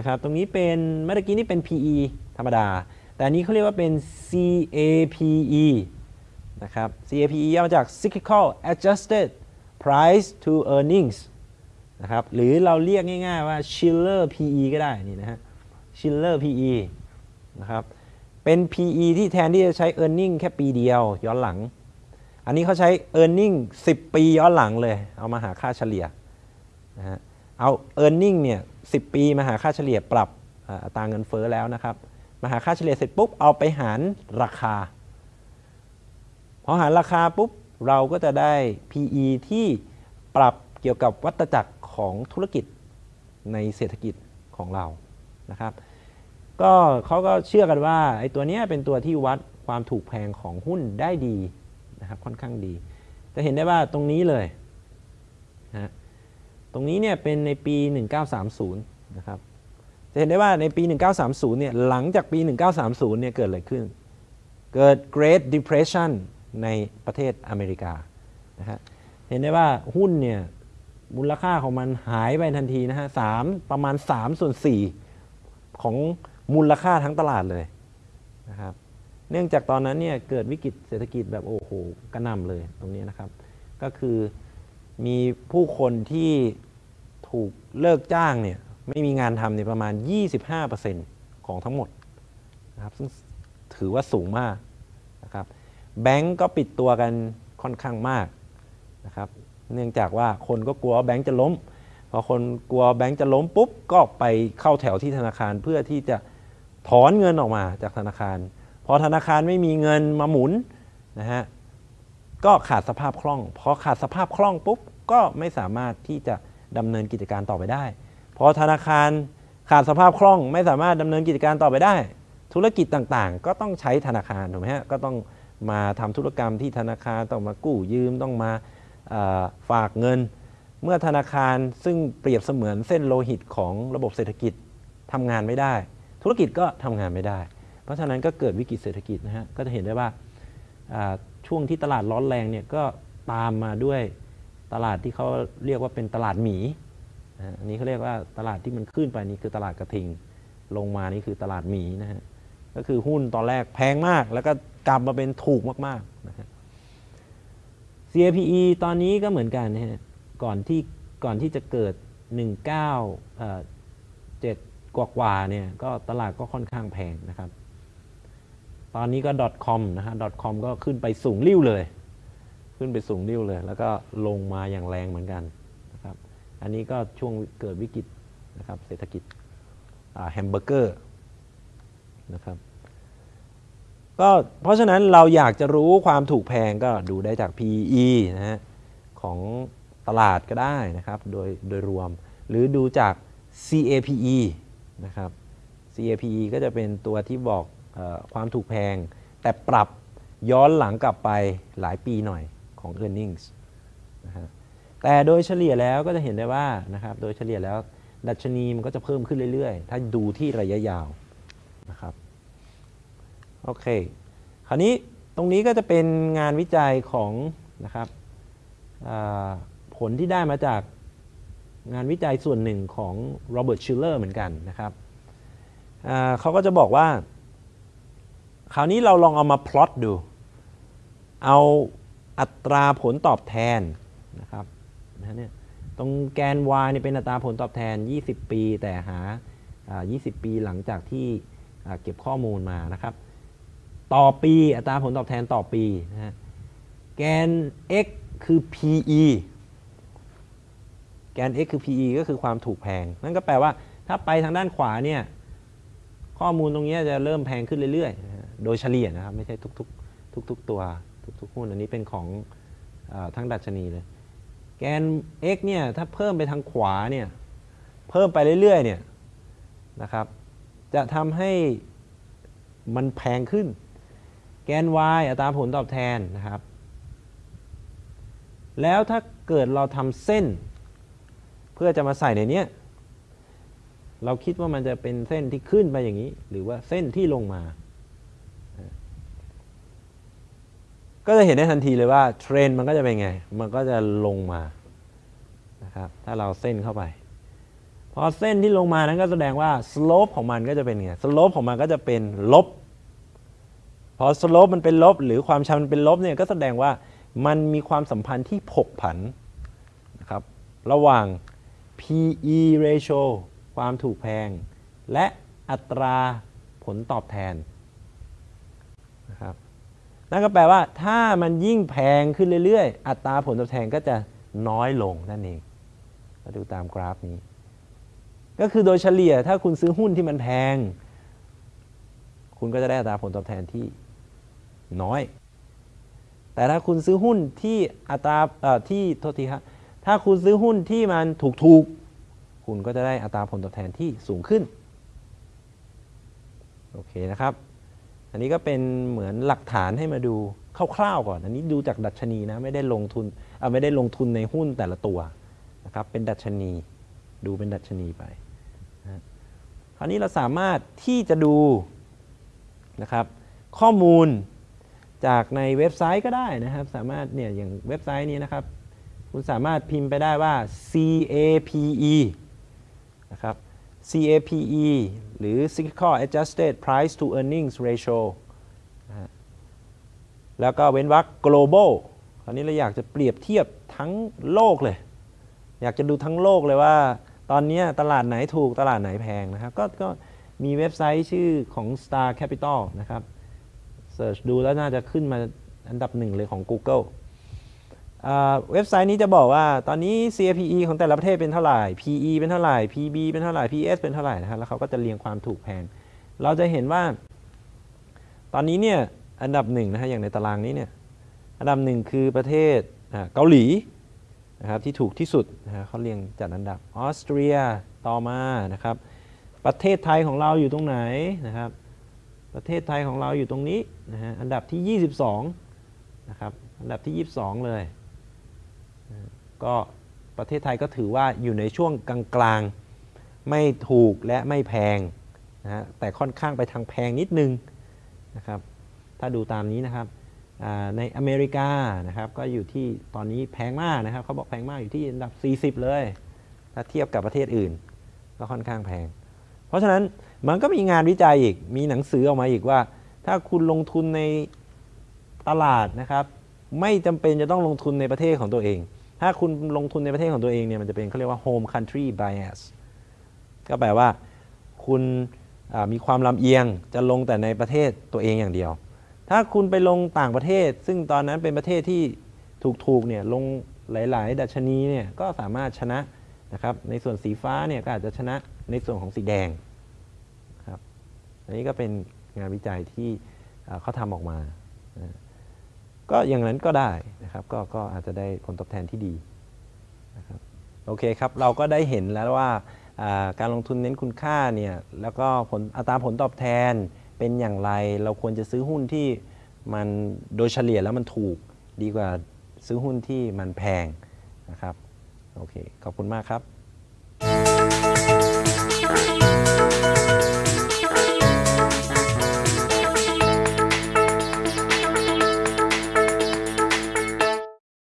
นะครับ ตรงนี้เป็นเมื่อกี้นี่เป็น PE ธรรมดา แต่อันนี้เขาเรียกว่าเป็น CAPE นะครับ CAPE ย่อมาจาก Cyclical Adjusted Price to Earnings นะครับ หรือเราเรียกง่ายๆว่า Schiller PE ก็ได้นี่นะฮะ Schiller PE นะครับ เป็น PE ที่แทนที่จะใช้ e a r n i n g แค่ปีเดียวย้อนหลัง อันนี้เขาใช้ e a r n i n g 10 ปีย้อนหลังเลย เอามาหาค่าเฉลี่ยนะฮะ เอา e a r n i n g เนี่ย10ปีมาหาค่าเฉลี่ยปรับอ่าอัตราเงินเฟ้อแล้วนะครับ มาหาค่าเฉลี่ยเสร็จปุ๊บเอาไปหารราคา พอหารราคาปุ๊บเราก็จะได้ PE ที่ปรับเกี่ยวกับวัตจักรของธุรกิจในเศรษฐกิจของเรานะครับ ก็เขาก็เชื่อกันว่าไอ้ตัวเนี้ยเป็นตัวที่วัดความถูกแพงของหุ้นได้ดีนะครับค่อนข้างดี จะเห็นได้ว่าตรงนี้เลยนะ ตรงนี้เนี่ยเป็นในปี 1930 นะครับ จะเห็นได้ว่าในปี 1930 เนี่ย หลังจากปี 1930 เนี่ย เกิดอะไรขึ้น เกิด Great Depression ในประเทศอเมริกา นะฮะ เห็นได้ว่าหุ้นเนี่ย มูลค่าของมันหายไปทันทีนะฮะสามประมาณ3ส่วน4ของมูลค่าทั้งตลาดเลยนะครับ เนื่องจากตอนนั้นเนี่ย เกิดวิกฤตเศรษฐกิจแบบโอ้โห กระหน่ำเลยตรงนี้นะครับ ก็คือ มีผู้คนที่ถูกเลิกจ้างเนี่ยไม่มีงานทำเนี่ยประมาณ 25%ของทั้งหมดนะครับซึ่งถือว่าสูงมากนะครับแบงก์ก็ปิดตัวกันค่อนข้างมากนะครับเนื่องจากว่าคนก็กลัวแบงก์จะล้ม พอคนกลัวแบงก์จะล้มปุ๊บก็ไปเข้าแถวที่ธนาคารเพื่อที่จะถอนเงินออกมาจากธนาคาร พอธนาคารไม่มีเงินมาหมุนนะฮะก็ขาดสภาพคล่อง พอขาดสภาพคล่องปุ๊บ ก็ไม่สามารถที่จะดำเนินกิจการต่อไปได้ พอธนาคารขาดสภาพคล่องไม่สามารถดำเนินกิจการต่อไปได้ ธุรกิจต่างๆ ก็ต้องใช้ธนาคารถูกไหมฮะก็ต้องมาทำธุรกรรมที่ธนาคารต้องมากู้ยืมต้องมาฝากเงิน เมื่อธนาคารซึ่งเปรียบเสมือนเส้นโลหิตของระบบเศรษฐกิจทำงานไม่ได้ ธุรกิจก็ทำงานไม่ได้ เพราะฉะนั้นก็เกิดวิกฤตเศรษฐกิจนะฮะก็จะเห็นได้ว่าช่วงที่ตลาดร้อนแรงเนี่ยก็ตามมาด้วย ตลาดที่เขาเรียกว่าเป็นตลาดหมีอันนี้เขาเรียกว่าตลาดที่มันขึ้นไปนี่คือตลาดกระทิง ลงมานี่คือตลาดหมีนะฮะก็คือหุ้นตอนแรกแพงมาก แล้วก็กลับมาเป็นถูกมากๆนะฮะ CAPE ตอนนี้ก็เหมือนกันนะฮะก่อนที่ก่อนที่จะเกิด 19เอ่อ7กว่ากว่าเนี่ยก็ตลาดก็ค่อนข้างแพงนะครับ ตอนนี้ก็ .com นะฮะ .com ก็ขึ้นไปสูงริ้วเลย ขึ้นไปสูงริ้วเลย แล้วก็ลงมาอย่างแรงเหมือนกันนะครับอันนี้ก็ช่วงเกิดวิกฤตนะครับเศรษฐกิจแฮมเบอร์เกอร์นะครับก็เพราะฉะนั้นเราอยากจะรู้ความถูกแพงก็ดูได้จาก PE นะฮะของตลาดก็ได้นะครับโดยโดยรวม หรือดูจาก CAPE นะครับ CAPE ก็จะเป็นตัวที่บอกอความถูกแพง แต่ปรับย้อนหลังกลับไปหลายปีหน่อย ของ e a r n i n g s นะฮะแต่โดยเฉลี่ยแล้วก็จะเห็นได้ว่านะครับโดยเฉลี่ยแล้วดัชนีมันก็จะเพิ่มขึ้นเรื่อยๆ ถ้าดูที่ระยะยาวนะครับโอเคคราวนี้ตรงนี้ก็จะเป็นงานวิจัยของนะครับผลที่ได้มาจากงานวิจัยส่วนหนึ่งของโรเบิร์ตชิลเลอร์เหมือนกันนะครับเขาก็จะบอกว่า คราวนี้เราลองเอามาพลอตดู เอา อัตราผลตอบแทนนะครับนะเนี่ยตรงแกน y เนี่ยเป็นอัตราผลตอบแทน 20 ปี แต่หาอ่า20 ปีหลังจากที่เก็บข้อมูลมานะครับ ต่อปีอัตราผลตอบแทนต่อปีนะฮะแกน x คือ PE แกน x คือ PE ก็คือความถูกแพง นั่นก็แปลว่าถ้าไปทางด้านขวาเนี่ยข้อมูลตรงนี้จะเริ่มแพงขึ้นเรื่อยๆ โดยเฉลี่ยนะครับ ไม่ใช่ทุกๆ ทุกๆตัว ทุกๆหุ้นอันนี้เป็นของออทั้งดัชนีเลย แกน x เนี่ยถ้าเพิ่มไปทางขวาเนี่ยเพิ่มไปเรื่อยๆเนี่ยนะครับ จะทำให้มันแพงขึ้น แกน y อัตราผลตอบแทนนะครับ แล้วถ้าเกิดเราทำเส้น เพื่อจะมาใส่ในเนี้ยเราคิดว่ามันจะเป็นเส้นที่ขึ้นไปอย่างนี้ หรือว่าเส้นที่ลงมา ก็จะเห็นได้ทันทีเลยว่าเทรนด์มันก็จะเป็นไง มันก็จะลงมานะครับ ถ้าเราเส้นเข้าไป พอเส้นที่ลงมานั้นก็แสดงว่า slope ของมันก็จะเป็นไง slope ของมันก็จะเป็นลบ พอ slope มันเป็นลบ หรือความชันมันเป็นลบเนี่ยก็แสดงว่ามันมีความสัมพันธ์ที่ผกผันนะครับระหว่าง PE ratio ความถูกแพง และอัตราผลตอบแทนนะครับ นั่นก็แปลว่าถ้ามันยิ่งแพงขึ้นเรื่อยๆ อัตราผลตอบแทนก็จะน้อยลงนั่นเองมาดูตามกราฟนี้ ก็คือโดยเฉลี่ยถ้าคุณซื้อหุ้นที่มันแพง คุณก็จะได้อัตราผลตอบแทนที่น้อย แต่ถ้าคุณซื้อหุ้นที่อัตราที่โทษทีครับถ้าคุณซื้อหุ้นที่มันถูกๆ คุณก็จะได้อัตราผลตอบแทนที่สูงขึ้น โอเคนะครับ อันนี้ก็เป็นเหมือนหลักฐานให้มาดูคร่าวๆก่อน อันนี้ดูจากดัชนีนะไม่ได้ลงทุนไม่ได้ลงทุนในหุ้นแต่ละตัวนะครับเป็นดัชนีดูเป็นดัชนีไปนะคราวนี้เราสามารถที่จะดูนะครับข้อมูลจากในเว็บไซต์ก็ได้นะครับ สามารถเนี่ยอย่างเว็บไซต์นี้นะครับ คุณสามารถพิมพ์ไปได้ว่า CAPE นะครับ CAPE หรือ Cyclical Adjusted Price to Earnings Ratio แล้วก็เว้นวรรค global คราวนี้เราอยากจะเปรียบเทียบทั้งโลกเลย อยากจะดูทั้งโลกเลยว่า ตอนนี้ตลาดไหนถูกตลาดไหนแพงนะครับก็ก็มีเว็บไซต์ชื่อของ Star Capital นะครับ เสิร์ชดูแล้วน่าจะขึ้นมาอันดับหนึ่งเลยของ Google เว็บไซต์นี้จะบอกว่าตอนนี้ CAPE ของแต่ละประเทศเป็นเท่าไหร่ PE เป็นเท่าไหร่ PB เป็นเท่าไหร่ PS เป็นเท่าไหร่นะครับแล้วเขาก็จะเรียงความถูกแพง เราจะเห็นว่า ตอนนี้เนี่ยอันดับหนึ่งนะฮะอย่างในตารางนี้เนี่ยอันดับหนึ่งคือประเทศเกาหลีนะครับที่ถูกที่สุดนะฮะเขาเรียงจัดอันดับออสเตรียต่อมานะครับ ประเทศไทยของเราอยู่ตรงไหนนะครับ ประเทศไทยของเราอยู่ตรงนี้นะฮะอันดับที่ 22นะครับอันดับที่ 22 เลย ก็ประเทศไทยก็ถือว่าอยู่ในช่วงกลางๆ ไม่ถูกและไม่แพงนะฮะแต่ค่อนข้างไปทางแพงนิดนึงนะครับถ้าดูตามนี้นะครับในอเมริกานะครับก็อยู่ที่ตอนนี้แพงมากนะครับเขาบอกแพงมากอยู่ที่อันดับ 40 เลย ถ้าเทียบกับประเทศอื่น ก็ค่อนข้างแพง เพราะฉะนั้นมันก็มีงานวิจัยอีกมีหนังสือออกมาอีกว่า ถ้าคุณลงทุนในตลาดนะครับ ไม่จำเป็นจะต้องลงทุนในประเทศของตัวเอง ถ้าคุณลงทุนในประเทศของตัวเองเนี่ยมันจะเป็นเขาเรียกว่า home country bias ก็แปลว่าคุณมีความลำเอียงจะลงแต่ในประเทศตัวเองอย่างเดียว ถ้าคุณไปลงต่างประเทศ ซึ่งตอนนั้นเป็นประเทศที่ถูกๆเนี่ยลงหลาย ๆ ดัชนีเนี่ยก็สามารถชนะนะครับในส่วนสีฟ้าเนี่ยก็อาจจะชนะในส่วนของสีแดงครับอันนี้ก็เป็นงานวิจัยที่เขาทำออกมานะ ก็อย่างนั้นก็ได้นะครับก็ก็อาจจะได้ผลตอบแทนที่ดีนะครับโอเคครับเราก็ได้เห็นแล้วว่าอ่าการลงทุนเน้นคุณค่าเนี่ยแล้วก็ผลอัตราผลตอบแทนเป็นอย่างไร เราควรจะซื้อหุ้นที่มันโดยเฉลี่ยแล้วมันถูกดีกว่าซื้อหุ้นที่มันแพงนะครับโอเคขอบคุณมากครับ